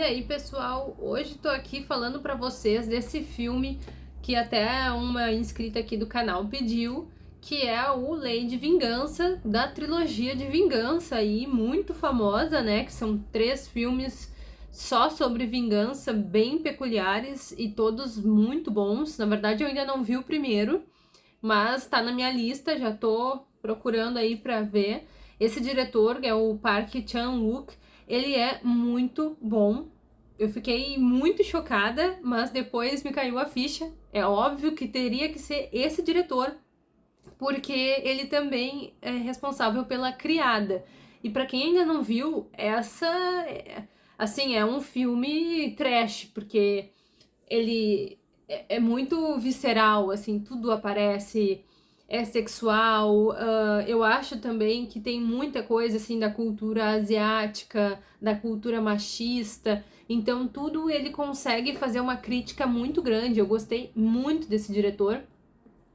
E aí, pessoal, hoje tô aqui falando pra vocês desse filme que até uma inscrita aqui do canal pediu, que é o Lei de Vingança, da trilogia de Vingança aí, muito famosa, né, que são três filmes só sobre vingança, bem peculiares e todos muito bons. Na verdade, eu ainda não vi o primeiro, mas tá na minha lista, já tô procurando aí pra ver. Esse diretor, que é o Park Chan-wook, ele é muito bom. Eu fiquei muito chocada, mas depois me caiu a ficha. É óbvio que teria que ser esse diretor, porque ele também é responsável pela Criada. E para quem ainda não viu, essa é, assim, é um filme trash, porque ele é, é muito visceral, assim, tudo aparece é sexual. Uh, eu acho também que tem muita coisa assim da cultura asiática, da cultura machista. Então tudo ele consegue fazer uma crítica muito grande. Eu gostei muito desse diretor.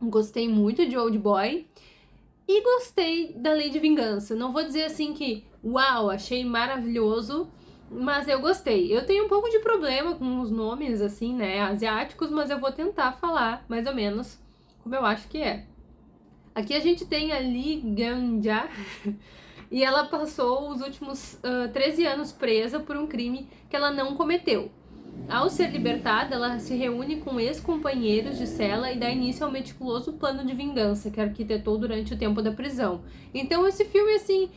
Gostei muito de Old Boy. E gostei da Lei de Vingança. Não vou dizer assim que, uau, achei maravilhoso, mas eu gostei. Eu tenho um pouco de problema com os nomes, assim, né, asiáticos, mas eu vou tentar falar mais ou menos como eu acho que é. Aqui a gente tem a Li Ganja, e ela passou os últimos uh, 13 anos presa por um crime que ela não cometeu. Ao ser libertada, ela se reúne com ex-companheiros de cela e dá início ao meticuloso plano de vingança que arquitetou durante o tempo da prisão. Então esse filme, assim,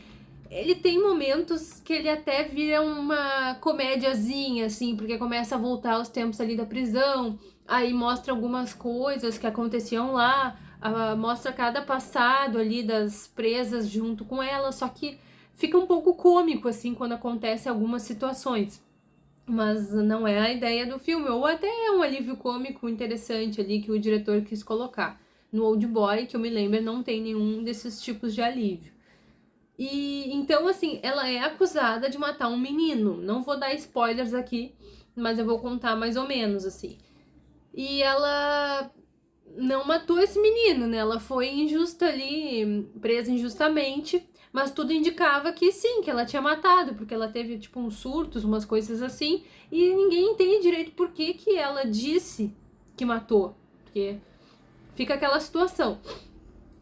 ele tem momentos que ele até vira uma comédiazinha, assim, porque começa a voltar aos tempos ali da prisão, aí mostra algumas coisas que aconteciam lá, uh, mostra cada passado ali das presas junto com ela, só que fica um pouco cômico, assim, quando acontece algumas situações. Mas não é a ideia do filme, ou até é um alívio cômico interessante ali que o diretor quis colocar. No Old Boy, que eu me lembro, não tem nenhum desses tipos de alívio. E então, assim, ela é acusada de matar um menino. Não vou dar spoilers aqui, mas eu vou contar mais ou menos, assim. E ela não matou esse menino, né? Ela foi injusta ali, presa injustamente, mas tudo indicava que sim, que ela tinha matado, porque ela teve, tipo, uns surtos, umas coisas assim, e ninguém entende direito por que que ela disse que matou, porque fica aquela situação.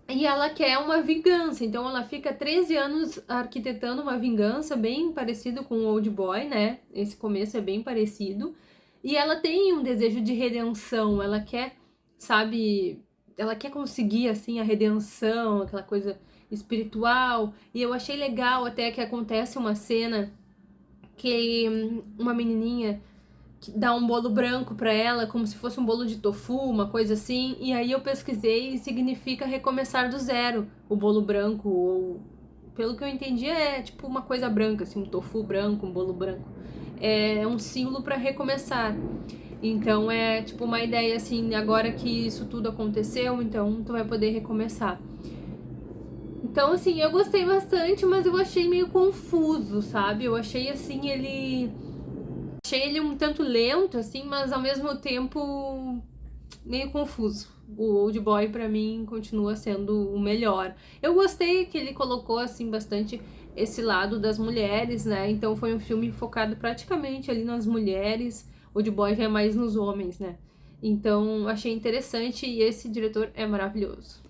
E ela quer uma vingança, então ela fica 13 anos arquitetando uma vingança, bem parecido com o Old Boy, né? Esse começo é bem parecido. E ela tem um desejo de redenção, ela quer sabe, ela quer conseguir, assim, a redenção, aquela coisa espiritual, e eu achei legal até que acontece uma cena que hum, uma menininha dá um bolo branco para ela, como se fosse um bolo de tofu, uma coisa assim, e aí eu pesquisei e significa recomeçar do zero, o bolo branco, ou pelo que eu entendi é tipo uma coisa branca, assim, um tofu branco, um bolo branco. É um símbolo para recomeçar. Então é tipo uma ideia assim, agora que isso tudo aconteceu, então tu vai poder recomeçar. Então assim, eu gostei bastante, mas eu achei meio confuso, sabe? Eu achei assim, ele... Achei ele um tanto lento, assim, mas ao mesmo tempo meio confuso. O Old Boy pra mim continua sendo o melhor. Eu gostei que ele colocou assim bastante esse lado das mulheres, né? Então foi um filme focado praticamente ali nas mulheres, o de boy já é mais nos homens, né? Então, achei interessante e esse diretor é maravilhoso.